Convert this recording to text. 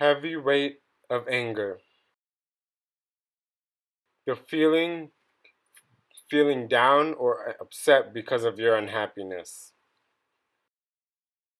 heavy weight of anger. You're feeling feeling down or uh, upset because of your unhappiness.